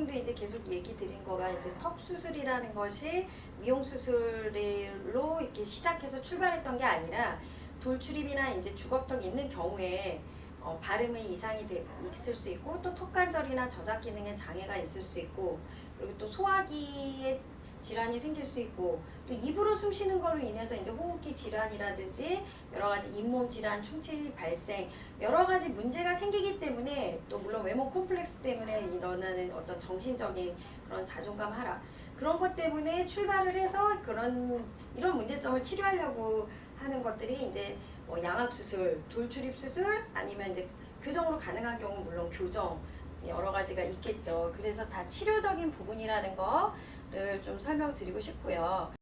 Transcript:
지금도 이제 계속 얘기 드린 거가 이제 턱 수술이라는 것이 미용 수술로 이렇게 시작해서 출발했던 게 아니라 돌출입이나 이제 주걱턱 있는 경우에 어, 발음에 이상이 돼- 있을 수 있고 또 턱관절이나 저작 기능에 장애가 있을 수 있고 그리고 또 소화기에 질환이 생길 수 있고 또 입으로 숨 쉬는 거로 인해서 이제 호흡기 질환이라든지 여러 가지 잇몸 질환, 충치 발생 여러 가지 문제가 생기기 때문에 또 물론 외모 콤플렉스 때문에 일어나는 어떤 정신적인 그런 자존감 하락 그런 것 때문에 출발을 해서 그런 이런 문제점을 치료하려고 하는 것들이 이제 뭐 양악 수술, 돌출입 수술 아니면 이제 교정으로 가능한 경우 물론 교정 여러 가지가 있겠죠. 그래서 다 치료적인 부분이라는 거를 좀 설명드리고 싶고요.